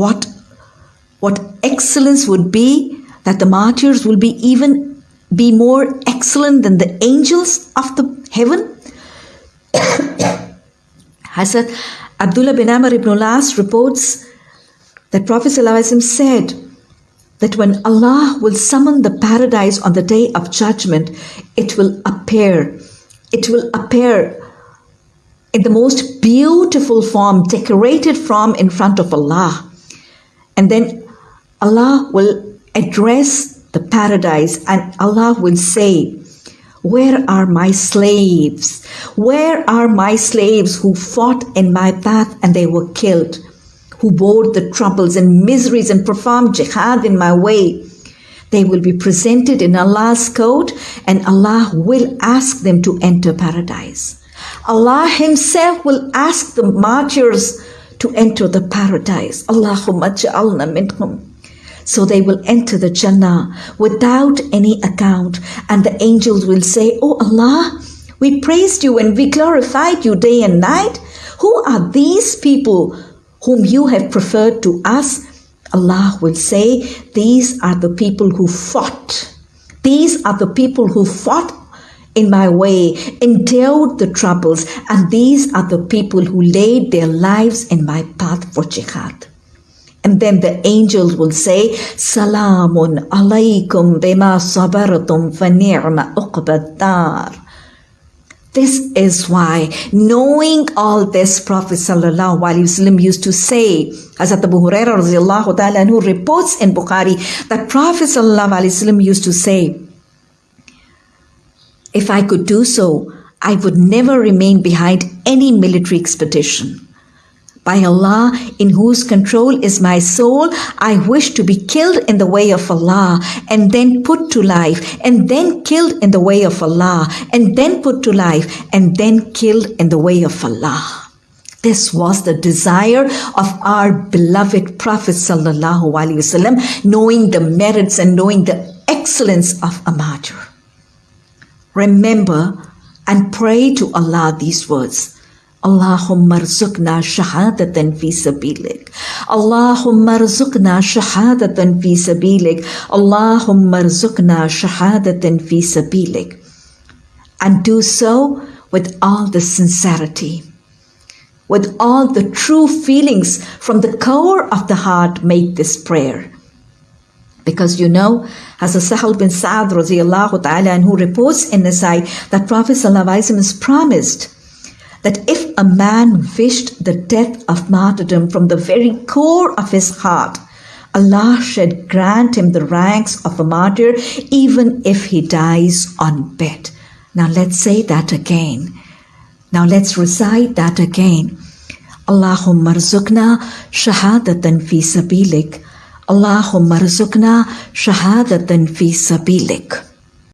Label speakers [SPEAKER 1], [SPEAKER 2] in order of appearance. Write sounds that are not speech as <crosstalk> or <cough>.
[SPEAKER 1] what, what excellence would be that the martyrs will be even be more excellent than the angels of the heaven? <coughs> Hazrat Abdullah bin Amr ibn al-As reports that Prophet ﷺ said that when Allah will summon the paradise on the day of judgment, it will appear. It will appear in the most beautiful form, decorated from in front of Allah. And then Allah will address the paradise and Allah will say, Where are my slaves? Where are my slaves who fought in my path and they were killed? Who bore the troubles and miseries and performed jihad in my way? They will be presented in Allah's court and Allah will ask them to enter paradise. Allah Himself will ask the martyrs to enter the paradise. Allahumma ja'alna minhum. So they will enter the Jannah without any account, and the angels will say, Oh Allah, we praised you and we glorified you day and night. Who are these people whom you have preferred to us? Allah will say, These are the people who fought. These are the people who fought in my way, endured the troubles, and these are the people who laid their lives in my path for jihad. And then the angels will say, Salamun alaykum bima sabaratum fa ni'ma uqbad This is why, knowing all this, Prophet sallallahu alaihi wasallam used to say, Hazrat Abu Hurairah ta'ala who reports in Bukhari that Prophet sallallahu alaihi wasallam used to say, if I could do so, I would never remain behind any military expedition. By Allah, in whose control is my soul, I wish to be killed in the way of Allah, and then put to life, and then killed in the way of Allah, and then put to life, and then killed in the way of Allah. This was the desire of our beloved Prophet sallallahu alaihi wasallam, knowing the merits and knowing the excellence of a martyr remember and pray to Allah these words. Allahumma rzuqna shahadatan fi sabilik. Allahumma rzuqna shahadatan fi sabilik. Allahumma rzuqna shahadatan fi sabilik. And do so with all the sincerity. With all the true feelings from the core of the heart, make this prayer because you know, as a Sahal bin Sa'ad radiallahu ta'ala, and who reports in Nasai that Prophet is promised that if a man wished the death of martyrdom from the very core of his heart, Allah should grant him the ranks of a martyr even if he dies on bed. Now let's say that again. Now let's recite that again. Allahumma rizukna shahadatan fi sabilik. اللهم ارزقنا شهادة في سبيلك.